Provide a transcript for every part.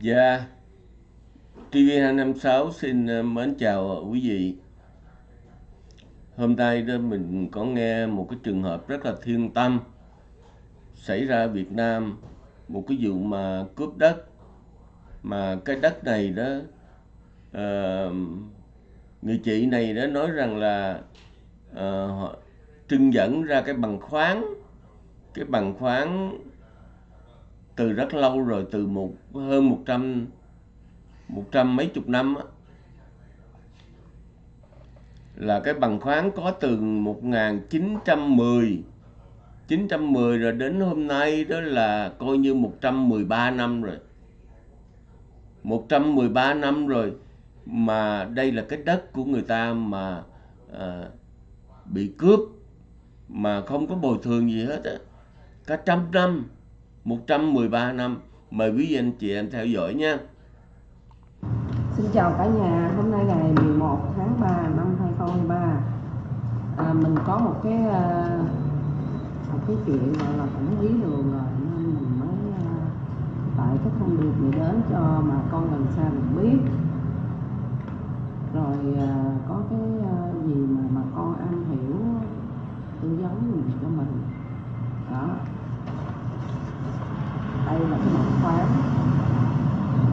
Dạ, TV256 xin ờ, mến chào ờ, quý vị. Hôm nay đó mình có nghe một cái trường hợp rất là thiên tâm xảy ra ở Việt Nam, một cái vụ mà cướp đất. Mà cái đất này đó uh, người chị này đó nói rằng là uh, họ trưng dẫn ra cái bằng khoáng. Cái bằng khoáng từ rất lâu rồi từ một hơn một trăm một trăm mấy chục năm á, là cái bằng khoáng có từ 1910 910 rồi đến hôm nay đó là coi như 113 năm rồi. 113 năm rồi mà đây là cái đất của người ta mà à, bị cướp mà không có bồi thường gì hết á. Cả trăm năm 113 năm. Mời quý anh chị em theo dõi nha. Xin chào cả nhà, hôm nay ngày 11 tháng 3 năm 2023 à, Mình có một cái à, một cái chuyện gọi là cũng bí đường rồi Nên mình mới à, tại cái thông điệp này đến cho mà con gần xa được biết. Rồi à, có cái gì mà mà con am hiểu tư vấn gì cho mình. Đó. Đây là cái bằng khoáng.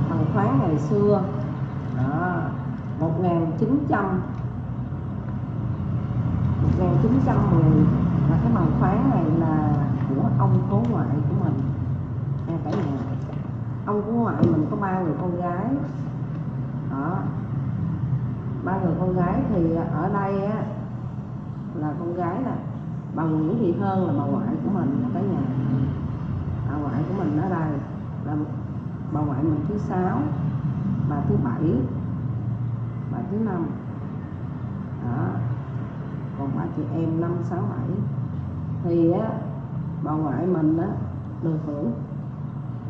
Bằng khoáng ngày xưa. Đó 1900 1910 và cái bằng khoáng này là của ông cố ngoại của mình. Nha cả nhà ông cố ngoại mình có ba người con gái. Đó. Ba người con gái thì ở đây á, là con gái nè. Bà Nguyễn Thị Hơn là bà ngoại của mình cả nhà bà ngoại của mình ở đây, là bà ngoại mình thứ sáu, bà thứ bảy, bà thứ năm. Đó. Còn ba chị em năm, sáu, bảy. Thì á, bà ngoại mình á, được hưởng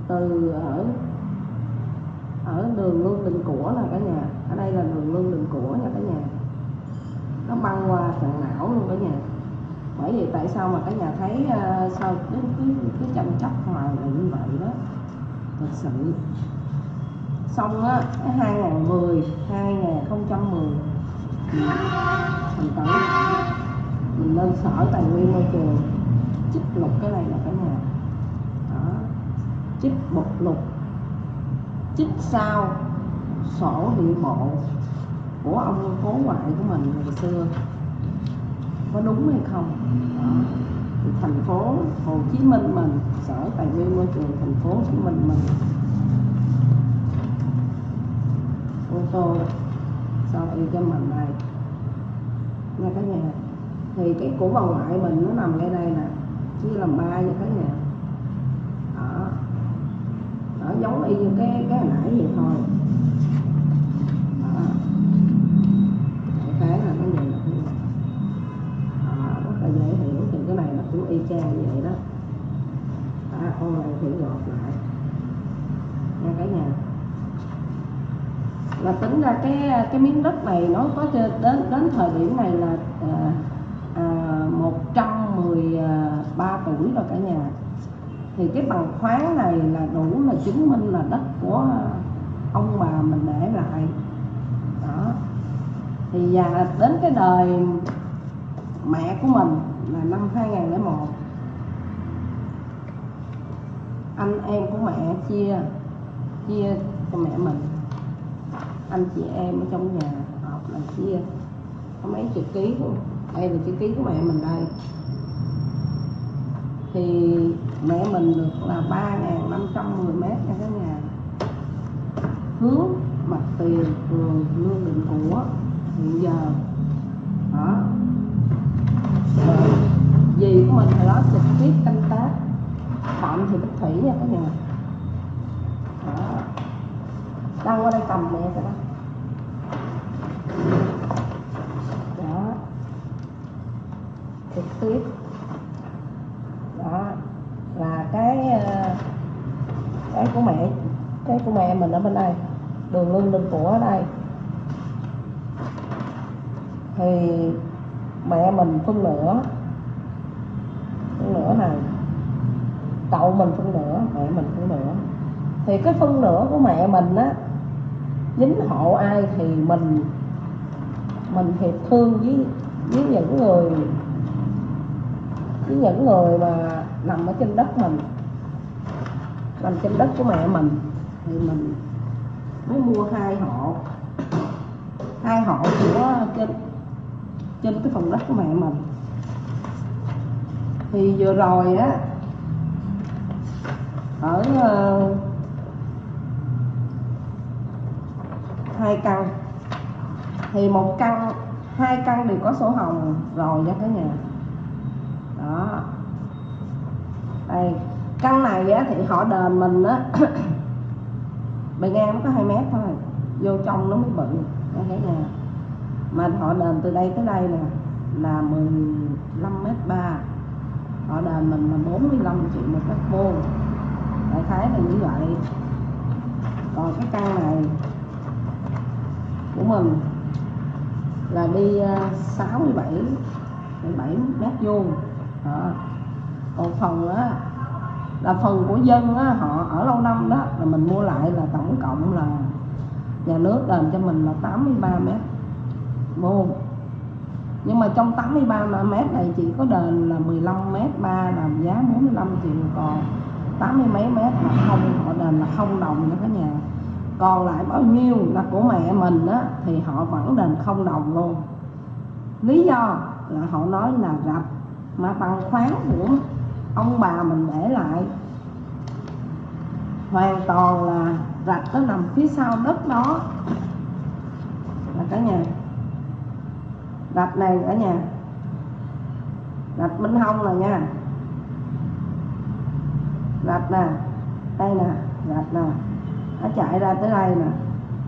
từ ở ở đường lương đình của là cả nhà. Ở đây là đường lương đình của nha cả nhà. Nó băng qua sàn não luôn cả nhà bởi vì tại sao mà cả nhà thấy uh, sao cứ cứ cứ tranh chấp hoài là như vậy đó? Thật sự. Xong á 2010 2010 thành tử mình lên sở tài nguyên môi trường trích lục cái này là cả nhà. Đó. Trích bột lục. Trích sao. Sổ địa bộ của ông cố ngoại của mình ngày xưa có đúng hay không? Đó. Thì thành phố Hồ Chí Minh mình sở tài nguyên môi trường thành phố Hồ Chí Minh mình ô tô sau y cho mình này? Nha cả nhà. Thì cái của bà ngoại mình nó nằm ngay đây nè chia làm ba nha cả nhà. Đó. Nó giống y như cái cái hồi nãy vậy thôi. Đó con gọt lại. Nha cả nhà. Là tính ra cái cái miếng đất này nó có đến đến thời điểm này là à, à, 113 tuổi rồi cả nhà. Thì cái bằng khoáng này là đủ là chứng minh là đất của ông bà mình để lại. Đó. Thì và đến cái đời mẹ của mình là năm 2001 anh em của mẹ chia chia cho mẹ mình. Anh chị em ở trong nhà họp là chia. Có mấy chữ ký của, đây là chữ ký của mẹ mình đây. Thì mẹ mình được là 3.510 mét nha cả nhà. Hướng mặt tiền phường lương định của, hiện giờ. Đó. Ờ, Rồi gì của mình hồi đó trực tiếp canh tác thì bích thủy nha các nhà đó. Đang qua đây cầm mẹ các đó. Đó. Trực tiếp. Đó. Là cái ờ, cái của mẹ, cái của mẹ mình ở bên đây. Đường lương đình của ở đây. Thì mẹ mình phân nửa phân nửa này cậu mình phân nửa, mẹ mình phân nửa. Thì cái phân nửa của mẹ mình á, dính hộ ai thì mình mình hiệp thương với với những người, với những người mà nằm ở trên đất mình, nằm trên đất của mẹ mình. Thì mình mới mua hai hộ. Hai hộ của trên trên cái phần đất của mẹ mình. Thì vừa rồi á ở uh, hai căn. Thì một căn hai căn đều có sổ hồng rồi nha cả nhà. Đó. Đây căn này á, thì họ đền mình á bề ngang nó có hai mét thôi vô trong nó mới bự nha cả nhà. Mà họ đền từ đây tới đây nè là 15 mét ba. Họ đền mình là 45 triệu một mét vuông đại khái là như vậy. Còn cái căn này của mình là đi à, 67 7 mét vuông. Đó. còn phần đó là phần của dân á, họ ở lâu năm đó là mình mua lại là tổng cộng là nhà nước đền cho mình là 83 mét vuông. Nhưng mà trong 83 mét này chỉ có đền là 15 mét 3 làm giá 45 triệu còn. 80 mấy mét là không họ đền là không đồng cho cả nhà. Còn lại bao nhiêu là của mẹ mình á, thì họ vẫn đền không đồng luôn. Lý do là họ nói là rạch, mà bằng khoáng của ông bà mình để lại, hoàn toàn là rạch nó nằm phía sau đất đó. Là cả nhà. Rạch này cả nhà. Rạch minh hông là nha rạch nè đây nè rạch nè nó chạy ra tới đây nè.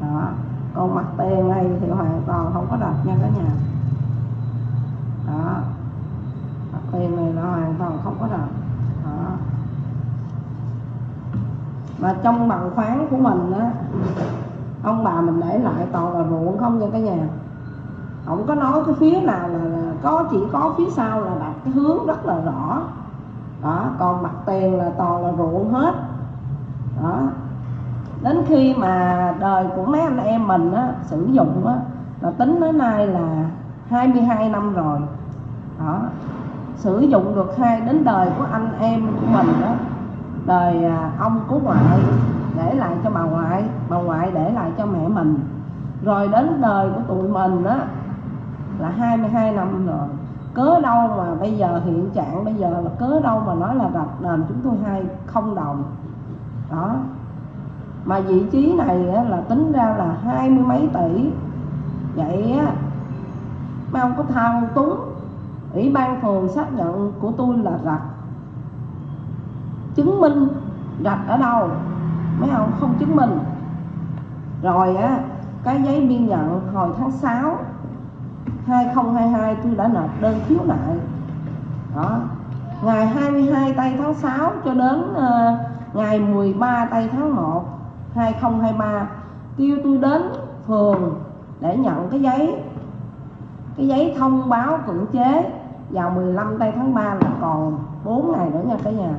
Đó còn mặt tiền này thì hoàn toàn không có rạch nha cả nhà. Đó mặt tiền này nó hoàn toàn không có rạch. Đó. Mà trong bằng khoáng của mình á ông bà mình để lại toàn là ruộng không nha cả nhà. Không có nói cái phía nào là, là có chỉ có phía sau là đặt cái hướng rất là rõ đó còn mặt tiền là toàn là ruộng hết. Đó. Đến khi mà đời của mấy anh em mình á, sử dụng á, là tính đến nay là 22 năm rồi. Đó. Sử dụng được hai đến đời của anh em của mình đó đời à, ông của ngoại để lại cho bà ngoại bà ngoại để lại cho mẹ mình. Rồi đến đời của tụi mình đó là 22 năm rồi cớ đâu mà bây giờ hiện trạng bây giờ là cớ đâu mà nói là đặt đền chúng tôi hai không đồng. Đó. Mà vị trí này là tính ra là hai mươi mấy tỷ. Vậy á, mấy ông có thao túng, ủy ban phường xác nhận của tôi là rạch. Chứng minh rạch ở đâu? Mấy ông không chứng minh. Rồi á, cái giấy biên nhận hồi tháng 6 2022 tôi đã nộp đơn khiếu nại. Đó. Ngày 22 tây tháng 6 cho đến uh, ngày 13 tây tháng 1 2023 kêu tôi đến phường để nhận cái giấy cái giấy thông báo cưỡng chế vào 15 tây tháng 3 là còn 4 ngày nữa nha cả nhà.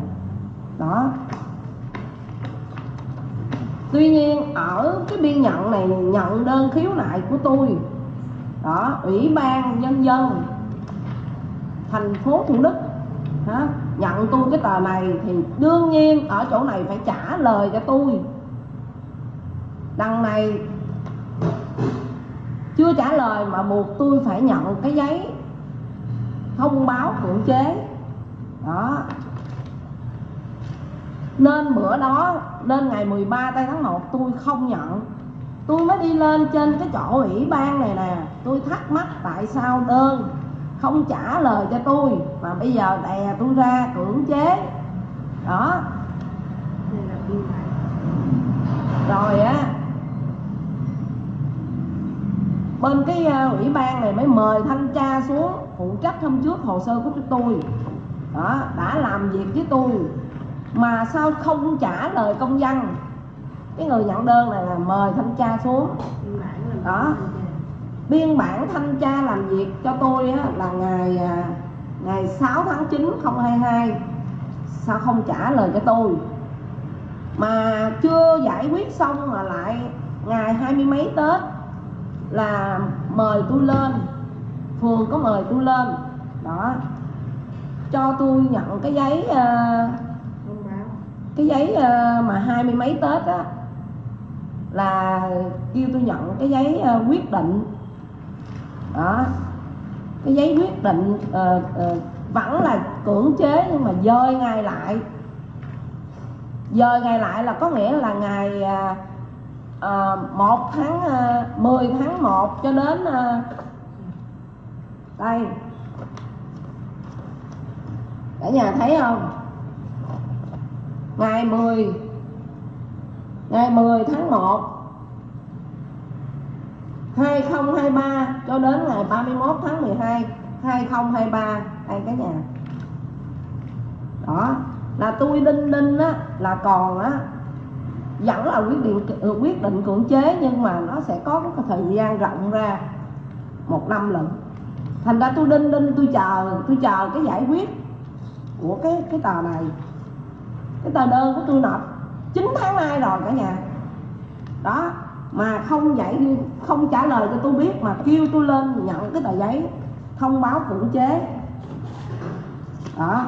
Đó. Tuy nhiên ở cái biên nhận này nhận đơn khiếu nại của tôi đó ủy ban nhân dân thành phố thủ đức đó, nhận tôi cái tờ này thì đương nhiên ở chỗ này phải trả lời cho tôi. Đằng này chưa trả lời mà buộc tôi phải nhận cái giấy thông báo cưỡng chế. Đó. Nên bữa đó nên ngày 13 tây tháng 1 tôi không nhận tôi mới đi lên trên cái chỗ ủy ban này nè. Tôi thắc mắc tại sao đơn không trả lời cho tôi. Mà bây giờ đè tôi ra cưỡng chế. Đó. Rồi á. Bên cái uh, ủy ban này mới mời thanh tra xuống phụ trách hôm trước hồ sơ của tôi. Đó đã làm việc với tôi. Mà sao không trả lời công dân cái người nhận đơn này là mời thanh tra xuống. Đó. Biên bản thanh tra làm việc cho tôi á, là ngày à, ngày 6 tháng 9 2022 sao không trả lời cho tôi? Mà chưa giải quyết xong mà lại ngày hai mươi mấy tết là mời tôi lên. Phường có mời tôi lên. Đó. Cho tôi nhận cái giấy uh, cái giấy uh, mà hai mươi mấy tết á là kêu tôi nhận cái giấy uh, quyết định. Đó. Cái giấy quyết định uh, uh, vẫn là cưỡng chế nhưng mà dời ngày lại. Dời ngày lại là có nghĩa là ngày uh, à, 1 tháng uh, 10 tháng 1 cho đến uh, đây. Cả nhà thấy không? Ngày 10 ngày 10 tháng 1 2023 cho đến ngày 31 tháng 12 2023 đây cả nhà. Đó, là tôi đinh đinh á, là còn á, vẫn là quyết định ừ, quyết định cưỡng chế nhưng mà nó sẽ có cái thời gian rộng ra, một năm lận. Thành ra tôi đinh đinh tôi chờ tôi chờ cái giải quyết của cái cái tờ này. Cái tờ đơn của tôi nộp. 9 tháng nay rồi cả nhà. Đó, mà không giải không trả lời cho tôi biết mà kêu tôi lên nhận cái tờ giấy thông báo cưỡng chế. Đó.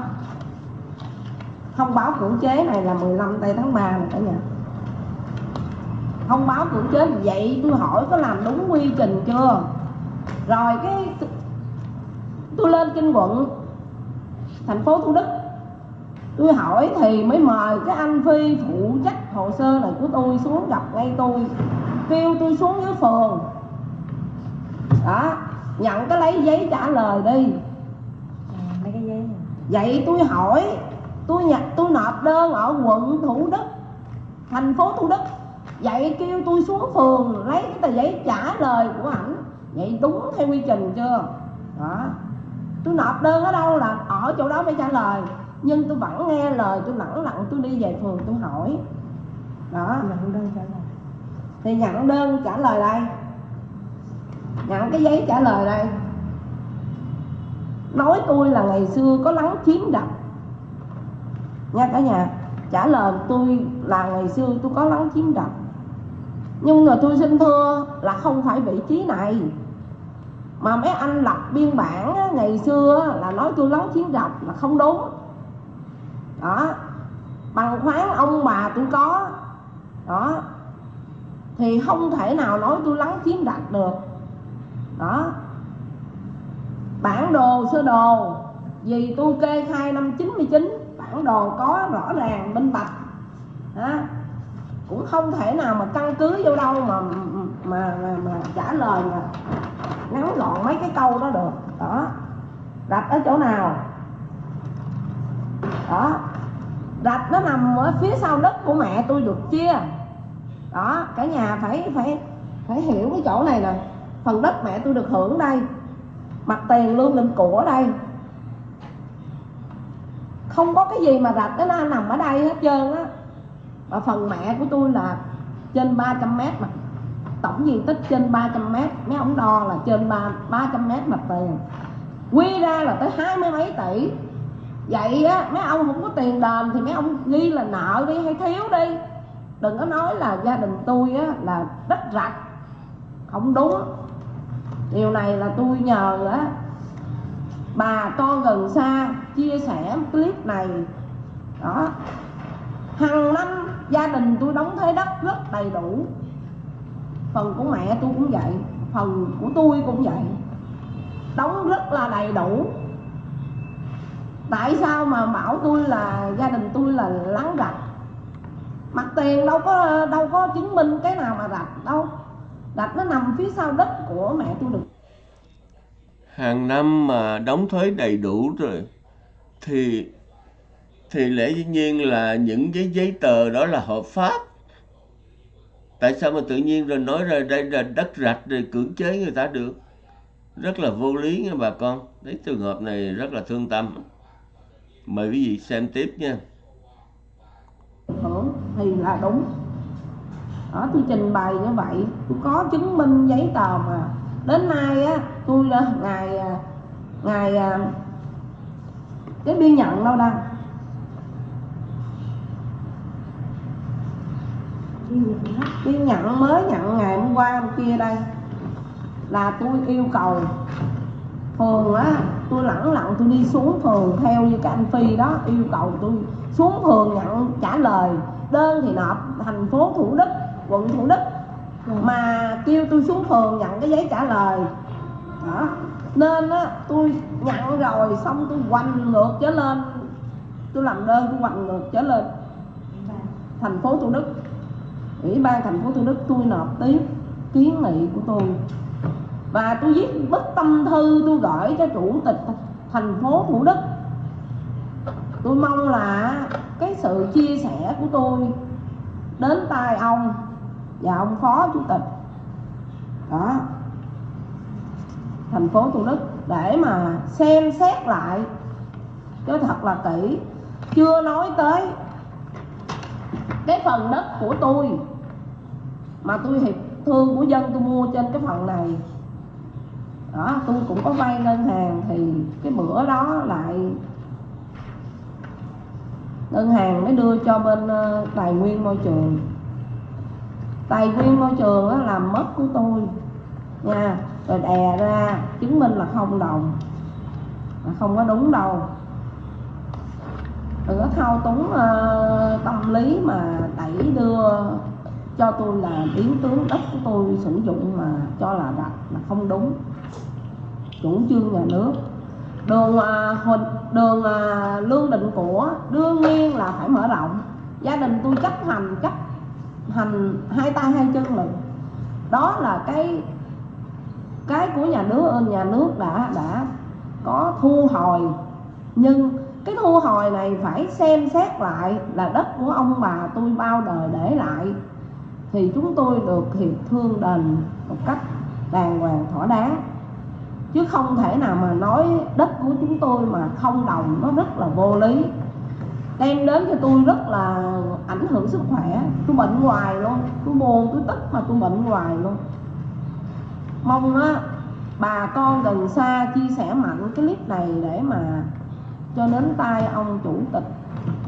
Thông báo cưỡng chế này là 15 tây tháng 3 này cả nhà. Thông báo cưỡng chế vậy tôi hỏi có làm đúng quy trình chưa? Rồi cái tôi lên kinh quận, thành phố thủ đức tôi hỏi thì mới mời cái anh phi phụ trách hồ sơ này của tôi xuống gặp ngay tôi. Kêu tôi xuống dưới phường. Đó nhận cái lấy giấy trả lời đi. Mấy cái giấy vậy tôi hỏi tôi nhập tôi nộp đơn ở quận thủ đức thành phố thủ đức. Vậy kêu tôi xuống phường lấy cái tờ giấy trả lời của ảnh. Vậy đúng theo quy trình chưa? Đó. Tôi nộp đơn ở đâu là ở chỗ đó phải trả lời nhưng tôi vẫn nghe lời tôi lẳng lặng tôi đi về phường tôi hỏi. Đó. Nhận đơn trả lời. Thì nhận đơn trả lời đây. Nhận cái giấy trả lời đây. Nói tôi là ngày xưa có lắng chiếm đập. Nha cả nhà trả lời tôi là ngày xưa tôi có lắng chiếm đập. Nhưng mà tôi xin thưa là không phải vị trí này. Mà mấy anh lập biên bản á, ngày xưa á, là nói tôi lắng chiếm đập là không đúng đó. Bằng khoáng ông bà tôi có. Đó. Thì không thể nào nói tôi lắng chiếm đặt được. Đó. Bản đồ sơ đồ. Vì tôi kê khai năm 99 bản đồ có rõ ràng minh bạch. Đó. cũng không thể nào mà căn cứ vô đâu mà mà mà, mà trả lời mà ngắn gọn mấy cái câu đó được. Đó. Đặt ở chỗ nào? Đó rạch nó nằm ở phía sau đất của mẹ tôi được chia. Đó, cả nhà phải phải phải hiểu cái chỗ này nè phần đất mẹ tôi được hưởng đây, mặt tiền lương định của đây. Không có cái gì mà rạch nó nằm ở đây hết trơn á. Mà phần mẹ của tôi là trên 300 mét mà, tổng diện tích trên 300 mét, mấy ông đo là trên ba 300 mét mặt tiền. Quy ra là tới hai mươi mấy tỷ vậy á, mấy ông không có tiền đền thì mấy ông ghi là nợ đi hay thiếu đi. Đừng có nói là gia đình tôi á, là đất rạch. Không đúng. Điều này là tôi nhờ á, bà con gần xa chia sẻ clip này. Đó. Hàng năm gia đình tôi đóng thuế đất rất đầy đủ. Phần của mẹ tôi cũng vậy, phần của tôi cũng vậy. Đóng rất là đầy đủ tại sao mà bảo tôi là, gia đình tôi là lắng rạch mặt tiền đâu có đâu có chứng minh cái nào mà rạch đâu. Rạch nó nằm phía sau đất của mẹ tôi được. Hàng năm mà đóng thuế đầy đủ rồi, thì thì lẽ dĩ nhiên là những cái giấy tờ đó là hợp pháp. Tại sao mà tự nhiên rồi nói ra đây là đất rạch rồi cưỡng chế người ta được? Rất là vô lý nha bà con. Thấy trường hợp này rất là thương tâm mời quý vị xem tiếp nha. Hưởng thì là đúng. Đó, tôi trình bày như vậy. Tôi có chứng minh giấy tờ mà. Đến nay á, tôi đã ngày à, ngày à, cái biên nhận đâu đâu Biên nhận nhận mới nhận ngày hôm qua hôm kia đây. Là tôi yêu cầu thường á, tôi lẳng lặng tôi đi xuống phường theo như cái anh phi đó, yêu cầu tôi xuống phường nhận trả lời. Đơn thì nộp thành phố thủ đức, quận thủ đức, mà kêu tôi xuống phường nhận cái giấy trả lời. Đó. Nên á, tôi nhận rồi, xong tôi quanh ngược trở lên. Tôi làm đơn, tôi quanh ngược trở lên. Thành phố thủ đức. Ủy ban thành phố thủ đức tôi nộp tiếp kiến nghị của tôi và tôi viết bức tâm thư, tôi gửi cho chủ tịch thành phố thủ đức. Tôi mong là cái sự chia sẻ của tôi đến tai ông và ông phó chủ tịch. Đó. Thành phố thủ đức, để mà xem xét lại, cho thật là kỹ. Chưa nói tới cái phần đất của tôi, mà tôi hiệp thương của dân tôi mua trên cái phần này đó tôi cũng có vay ngân hàng thì cái bữa đó lại ngân hàng mới đưa cho bên ờ, tài nguyên môi trường. Tài nguyên môi trường đó làm mất của tôi. Nha rồi đè ra chứng minh là không đồng là không có đúng đâu. Đừng có thao túng uh, tâm lý mà đẩy đưa cho tôi là biến tướng đất của tôi sử dụng mà cho là đặt là không đúng chủ trương nhà nước. Đường à, hình huỳnh đường à, lương định của đương nhiên là phải mở rộng. Gia đình tôi chấp hành chấp hành hai tay hai chân mình. Đó là cái cái của nhà nước nhà nước đã đã có thu hồi. Nhưng cái thu hồi này phải xem xét lại là đất của ông bà tôi bao đời để lại. Thì chúng tôi được hiệp thương đền một cách đàng hoàng thỏa đáng chứ không thể nào mà nói đất của chúng tôi mà không đồng, nó rất là vô lý. Đem đến cho tôi rất là ảnh hưởng sức khỏe. Tôi bệnh hoài luôn. Tôi buồn tôi tức mà tôi bệnh hoài luôn. Mong á, bà con gần xa chia sẻ mạnh cái clip này để mà cho đến tay ông chủ tịch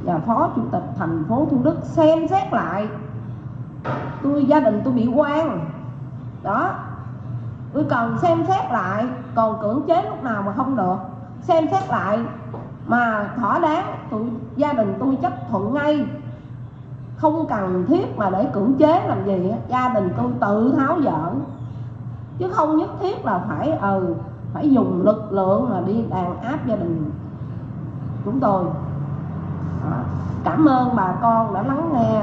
và phó chủ tịch thành phố thủ đức xem xét lại. Tôi, gia đình tôi bị quan đó tôi cần xem xét lại, còn cưỡng chế lúc nào mà không được. Xem xét lại mà thỏa đáng, tụi gia đình tôi chấp thuận ngay. Không cần thiết mà để cưỡng chế làm gì gia đình tôi tự tháo dỡ. Chứ không nhất thiết là phải ừ phải dùng lực lượng mà đi đàn áp gia đình. Chúng tôi Đó. cảm ơn bà con đã lắng nghe,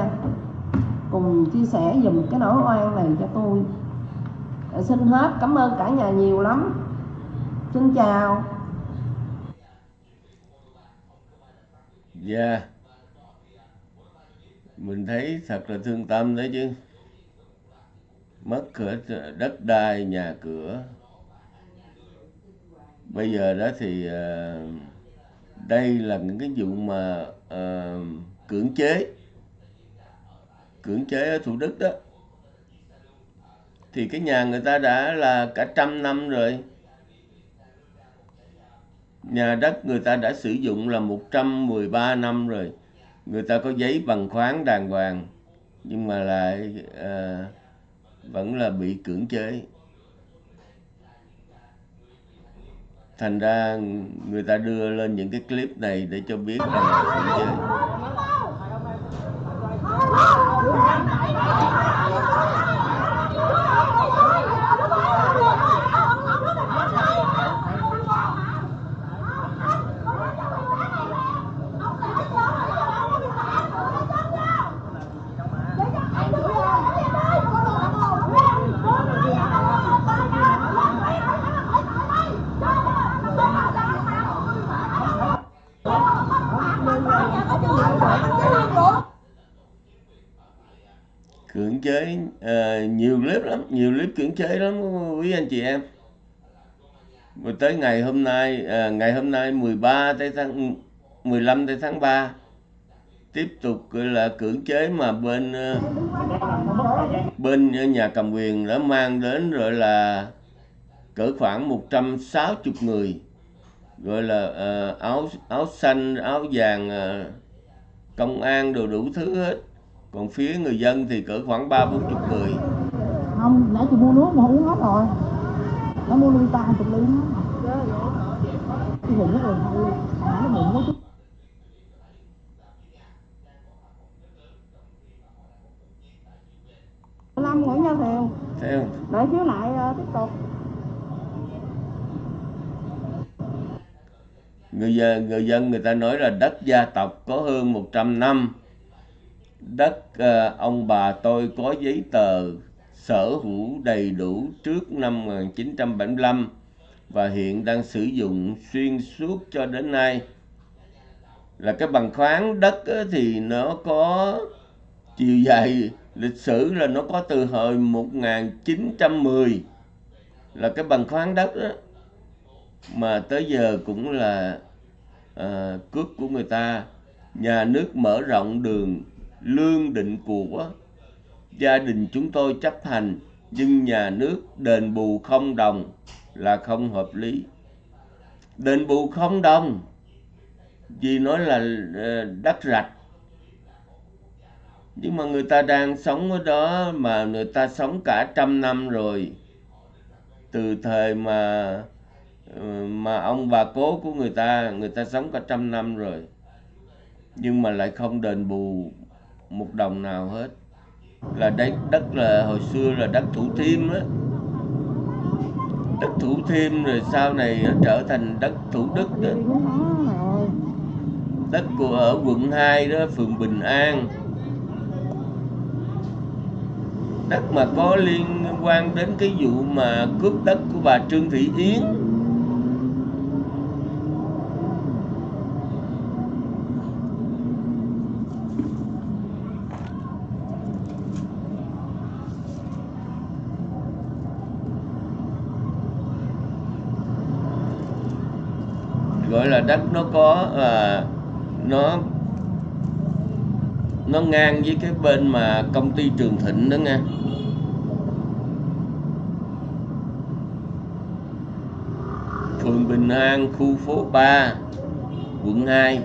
cùng chia sẻ dùm cái nỗi oan này cho tôi. Xin hết. Cảm ơn cả nhà nhiều lắm. Xin chào. Dạ. Mình thấy thật là thương tâm đấy chứ. Mất cửa đất đai, nhà cửa. Bây giờ đó thì ờ, Đây là những cái vụ mà uh, cưỡng chế. Cưỡng chế ở Thủ Đức đó. Thì cái nhà người ta đã là cả trăm năm rồi. Nhà đất người ta đã sử dụng là 113 năm rồi. Người ta có giấy bằng khoáng đàng hoàng nhưng mà lại à, vẫn là bị cưỡng chế. Thành ra người ta đưa lên những cái clip này để cho biết là cưỡng chế cưỡng chế ờ, nhiều clip lắm nhiều clip cưỡng chế lắm quý anh chị em rồi tới ngày hôm nay à, ngày hôm nay 13 tới tháng 15 tới tháng 3 tiếp tục là cưỡng chế mà bên ờ, bên nhà cầm quyền đã mang đến rồi là cỡ khoảng 160 người gọi là uh, áo áo xanh áo vàng uh, công an đồ đủ thứ hết. Còn phía người dân thì cỡ khoảng ba bốn chục người. Không nãy chị mua nước mà uống hết rồi. Nó mua ly ta hai chục ly cái bụng nó thôi nó bụng nó chút Lâm Nguyễn Giao Thiều thấy không đợi chiếu lại ờ, tiếp tục. Người dân người dân người ta nói là đất gia tộc có hơn 100 năm. Đất ờ, ông bà tôi có giấy tờ sở hữu đầy đủ trước năm 1975 và hiện đang sử dụng xuyên suốt cho đến nay. Là cái bằng khoáng đất thì nó có chiều dài lịch sử là nó có từ hồi 1910 là cái bằng khoáng đất đó mà tới giờ cũng là ờ, à, cướp của người ta. Nhà nước mở rộng đường lương định của gia đình chúng tôi chấp hành nhưng nhà nước đền bù không đồng là không hợp lý. Đền bù không đồng, vì nói là ờ, đất rạch. Nhưng mà người ta đang sống ở đó mà người ta sống cả trăm năm rồi, từ thời mà ờ, mà ông bà cố của người ta người ta sống cả trăm năm rồi, nhưng mà lại không đền bù một đồng nào hết. Là đất đất là hồi xưa là đất thủ thiêm á đất thủ thiêm rồi sau này trở thành đất thủ đức đó. Đất của ở quận 2 đó phường Bình An. Đất mà có liên quan đến cái vụ mà cướp đất của bà Trương Thị Yến gọi là đất nó có à, nó nó ngang với cái bên mà công ty Trường Thịnh đó nghe. Phường Bình An khu phố 3 quận 2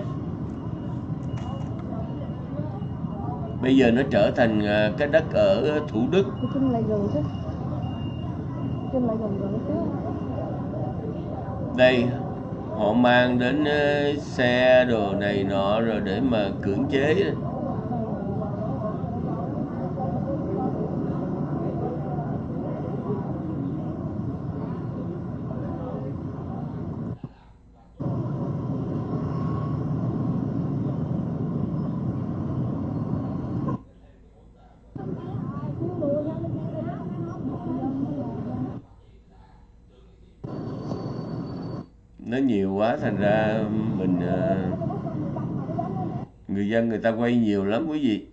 bây giờ nó trở thành à, cái đất ở Thủ Đức. Đây họ mang đến ờ, xe đồ này nọ rồi để mà cưỡng chế đó. nó nhiều quá, thành ra mình ờ, người dân người ta quay nhiều lắm quý vị.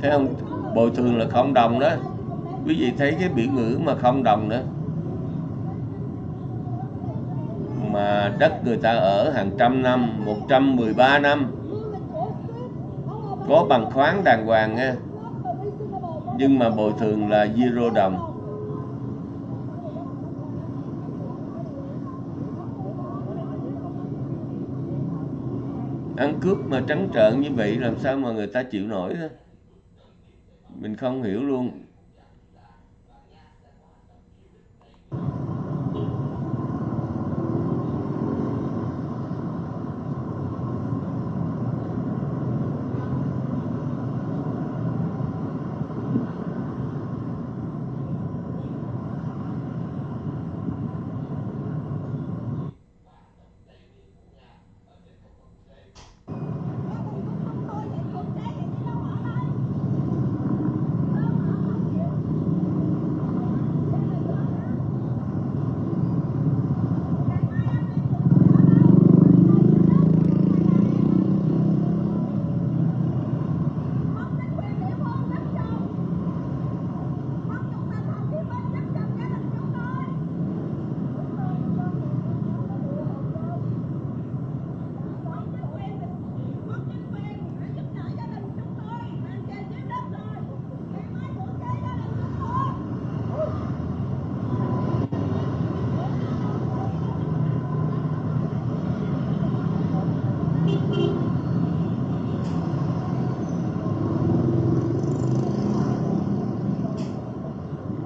Thấy không bồi thường là không đồng đó. Quý vị thấy cái biểu ngữ mà không đồng đó. Mà đất người ta ở hàng trăm năm 113 năm có bằng khoáng đàng hoàng nha nhưng mà bồi thường là zero đồng. Ăn cướp mà trắng trợn như vậy làm sao mà người ta chịu nổi đó mình không hiểu luôn.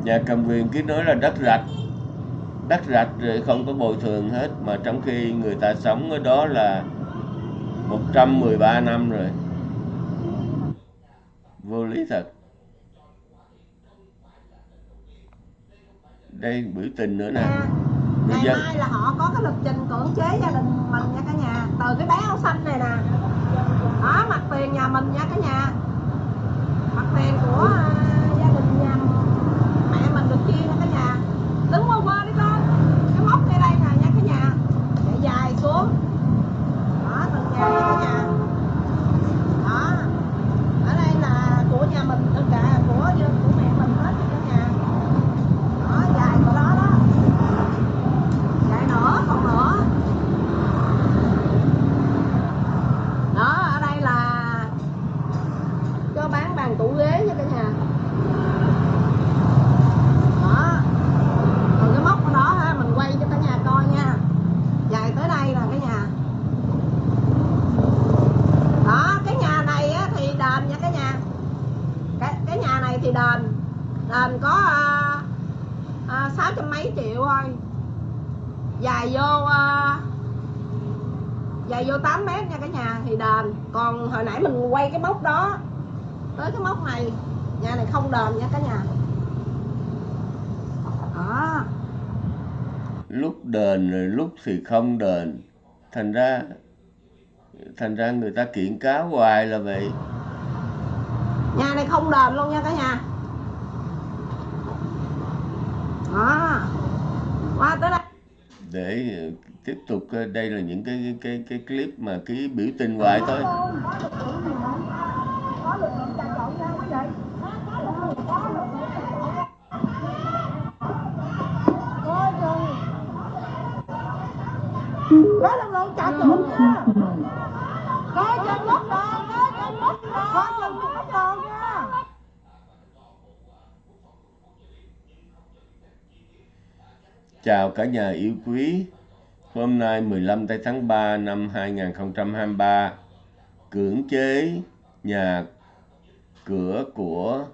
Nhà cầm quyền cứ nói là đất rạch. Đất rạch rồi không có bồi thường hết mà trong khi người ta sống ở đó là 113 năm rồi. Vô lý thật. Đây biểu tình nữa nè. Người ngày dân mai là họ có cái lịch trình cưỡng chế gia đình mình nha cả nhà. Từ cái bé áo xanh này nè. Đó mặt tiền nhà mình nha cả nhà. Mặt tiền của à, gia đình nhà mẹ mình được chia nha cả nhà đứng qua qua đi con cái móc ngay đây nè nha cả nhà chạy dài xuống đó từng nhà nha cả nhà đó ở đây là của nhà mình tất cả của của mẹ mình hết nha cả nhà đó dài của đó đó dài nữa còn nữa đó ở đây là cho bán bàn tủ ghế nha cả nhà đó còn cái móc đó ha mình quay cho cả nhà coi nha dài tới đây là cả nhà đó cái nhà này á, thì đền nha cả nhà cái, cái nhà này thì đền đền có à, à, sáu trăm mấy triệu thôi dài vô à, dài vô 8 mét nha cả nhà thì đền còn hồi nãy mình quay cái móc đó tới cái móc này nhà này không đền nha cả nhà đó lúc đền rồi lúc thì không đền. Thành ra thành ra người ta kiện cáo hoài là vậy. Nhà này không đền luôn nha cả nhà. Đó. Qua tới đây. Để ờ, tiếp tục ờ, đây là những cái cái cái, clip mà cái biểu tình hoài thôi có lực lượng chặt nha, coi chừng mất đòn coi chừng mất đòn coi chừng mất đòn nha. Chào cả nhà yêu quý. Hôm nay 15 tây tháng 3 năm 2023 cưỡng chế nhà cửa của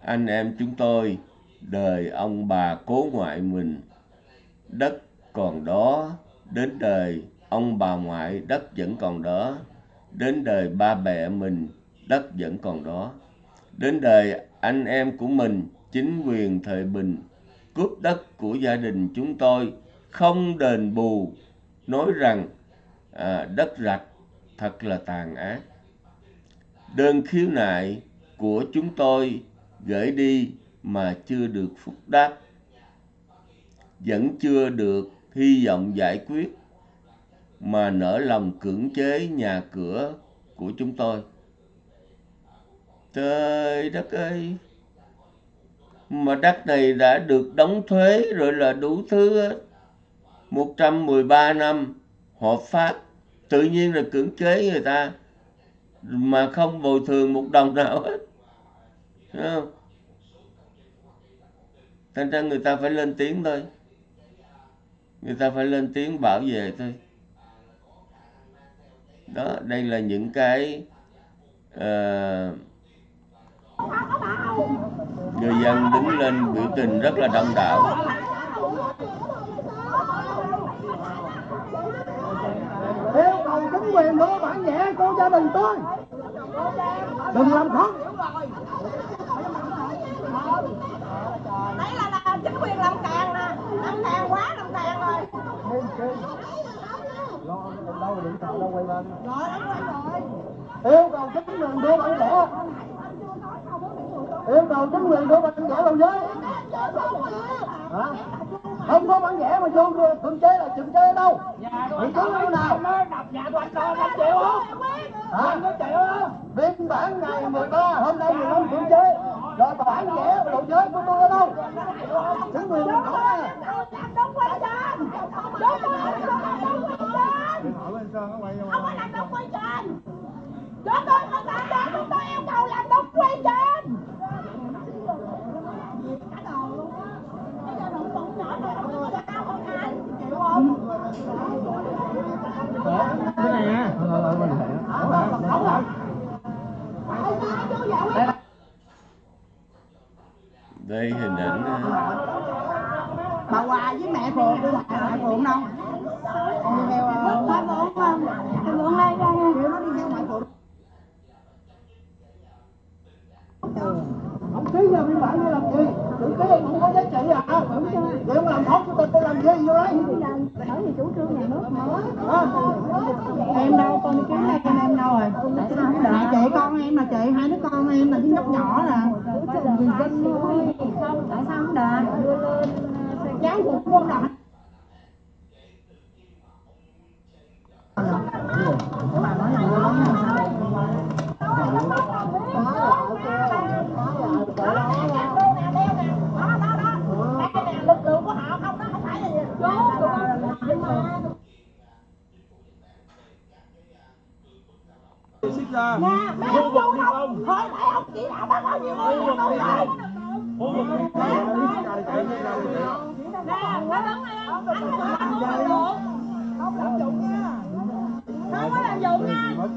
anh em chúng tôi đời ông bà cố ngoại mình. Đất còn đó đến đời ông bà ngoại đất vẫn còn đó. Đến đời ba mẹ mình đất vẫn còn đó. Đến đời anh em của mình chính quyền thời bình cướp đất của gia đình chúng tôi không đền bù nói rằng à, đất rạch thật là tàn ác. Đơn khiếu nại của chúng tôi gửi đi mà chưa được phúc đáp vẫn chưa được hy vọng giải quyết mà nỡ lòng cưỡng chế nhà cửa của chúng tôi trời đất ơi, mà đất này đã được đóng thuế rồi là đủ thứ hết. 113 năm hợp pháp tự nhiên là cưỡng chế người ta, mà không bồi thường một đồng nào hết Thấy không? thành ra người ta phải lên tiếng thôi người ta phải lên tiếng bảo vệ thôi. Đó đây là những cái uh, người dân đứng lên biểu tình rất là đông đảo. Yêu cầu chính quyền đưa bản nhẹ cô gia đình tôi. Đừng làm khóc đấy là, là chính quyền làm càng nè làm càng quá làm càng rồi rồi đóng quay rồi yêu cầu chính quyền đưa bản nhẹ yêu cầu chính quyền đưa bản nhẹ vào giới Hả? không có bản nhẹ mà vô cưỡng chế là cưỡng chế ở đâu? Cưỡng chế ở nào? đập nhà của anh đo 5 triệu không? Hả? Có triệu không? Biên bản ngày 13 hôm nay 15 cưỡng chế. Rồi bản nhẹ lộ giới của tôi ở đâu? Chính quyền không có à đóng quay trên đóng quay trên không phải làm đóng quay trên chúng tôi không làm đó chúng tôi yêu cầu làm đóng quay trên cả đồ luôn á bây giờ đụng bụng nhỏ này không có sao không anh chịu không cái này nha không rồi đây hình ảnh à, bà Hòa với mẹ Phượng đi ngoại Phượng đâu con đi theo ờ, ngoại Phượng không Phượng đây ra kêu nó đi theo ngoại Phượng ông ký ra biên bản để làm gì tự ký ông không có giá trị à vậy ông làm tốt cho tôi làm gì vô đấy Bởi vì chủ trương nhà nước mà. Hả? em đâu con đi kiếm đây con em đâu rồi Tại sao không là đợi? chị con em là chị hai đứa con em là đứa nhóc nhỏ tại sao đợi? Đưa lên cháu cũng không của họ không không phải là Xích ra. Nè, mấy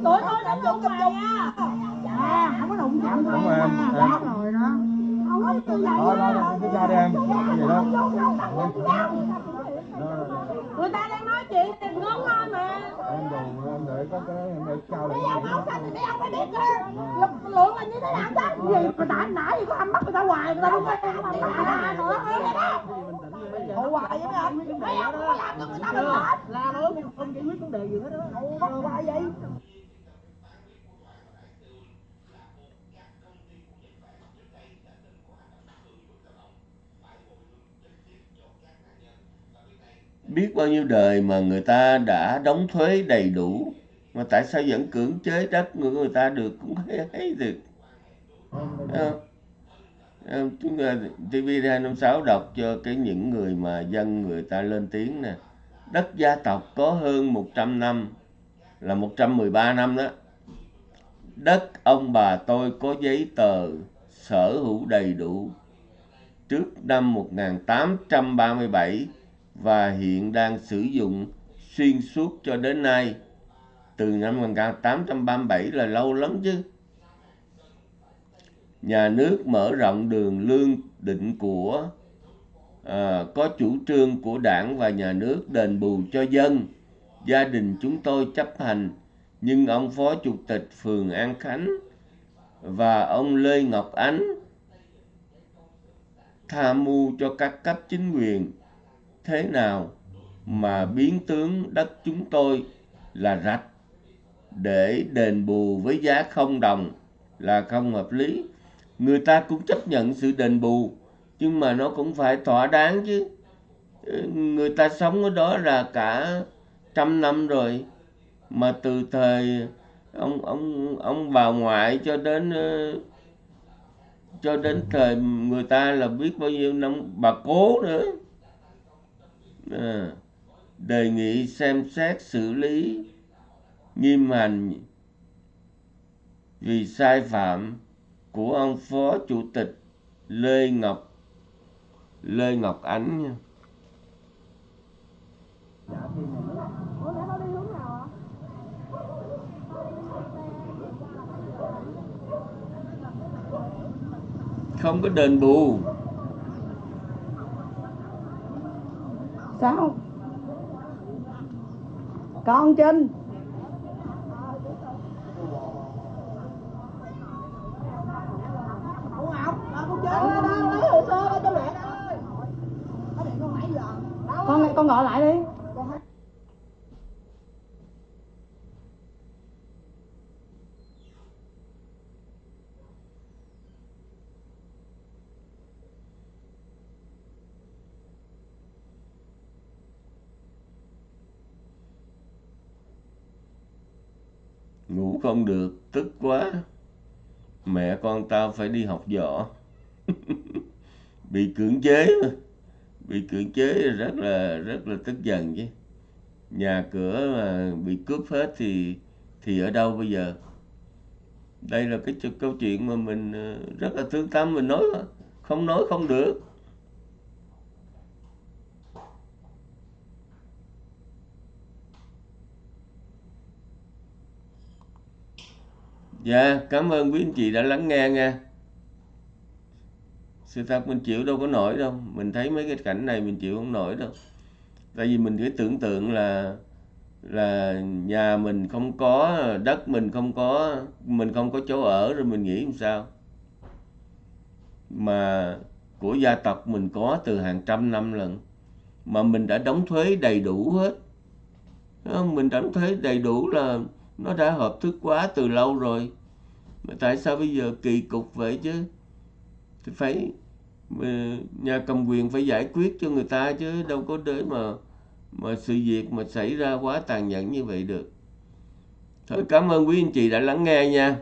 Tụi tôi làm dụng dụng nha. à không có đụng chạm rồi em, em. rồi đó Thôi, thôi, ra đi em. Gì đó. Người ta đang nói chuyện thì ngón thôi mà. Em đồ, em để có cái em để cao Mấy lên. ông áo xanh thì mấy ông phải biết chứ. Lực lượng là như thế nào chứ? Gì mà tại nãy gì có âm mắt người ta hoài người ta không có làm gì mà nữa. Ủa hoài vậy mấy ông? Mấy ông không có làm cho người ta được hết. La nói không giải quyết vấn đề gì hết đó. Ủa hoài vậy? Biết bao nhiêu đời mà người ta đã đóng thuế đầy đủ mà tại sao vẫn cưỡng chế đất người người ta được cũng thấy, thấy được chúng ta TV 256 đọc cho cái những người mà dân người ta lên tiếng nè. Đất gia tộc có hơn 100 năm là 113 năm đó. Đất ông bà tôi có giấy tờ sở hữu đầy đủ. Trước năm 1837 và hiện đang sử dụng xuyên suốt cho đến nay. Từ năm 1837 là lâu lắm chứ. Nhà nước mở rộng đường lương định của à, có chủ trương của đảng và nhà nước đền bù cho dân. Gia đình chúng tôi chấp hành nhưng ông phó chủ tịch phường An Khánh và ông Lê Ngọc Ánh tham mưu cho các cấp chính quyền thế nào mà biến tướng đất chúng tôi là rạch để đền bù với giá không đồng là không hợp lý. Người ta cũng chấp nhận sự đền bù, nhưng mà nó cũng phải thỏa đáng chứ. Ừ, người ta sống ở đó là cả trăm năm rồi, mà từ thời ông ông ông bà ngoại cho đến ừ, cho đến thời người ta là biết bao nhiêu năm, bà cố nữa à, đề nghị xem xét xử lý nghiêm hành vì sai phạm của ông phó chủ tịch Lê Ngọc Lê Ngọc Ánh nha. không có đền bù sao? Con Trinh Ủa Ngọc, ờ, con chơi đó, đó, lấy hồ sơ ra cho mẹ ơi. Có điện con nãy giờ. Đâu con ơi? con gọi lại đi Con thấy- ngủ không được. Tức quá. Mẹ con tao phải đi học võ. Bị cưỡng chế. Mà bị cưỡng chế rất là rất là tức giận chứ. Nhà cửa mà bị cướp hết thì thì ở đâu bây giờ? Đây là cái câu chuyện mà mình ờ, rất là thương tâm mình nói, không nói không được. Dạ, cảm ơn quý anh chị đã lắng nghe nha. sự thật mình chịu đâu có nổi đâu. Mình thấy mấy cái cảnh này mình chịu không nổi đâu. Tại vì mình cứ tưởng tượng là là nhà mình không có đất mình không có mình không có chỗ ở rồi mình nghĩ làm sao? Mà của gia tộc mình có từ hàng trăm năm lần mà mình đã đóng thuế đầy đủ hết. Mình đóng thuế đầy đủ là nó đã hợp thức quá từ lâu rồi. Mà tại sao bây giờ kỳ cục vậy chứ? Thì phải ờ, nhà cầm quyền phải giải quyết cho người ta chứ. Đâu có để mà mà sự việc mà xảy ra quá tàn nhẫn như vậy được. Thôi cảm ơn quý anh chị đã lắng nghe nha.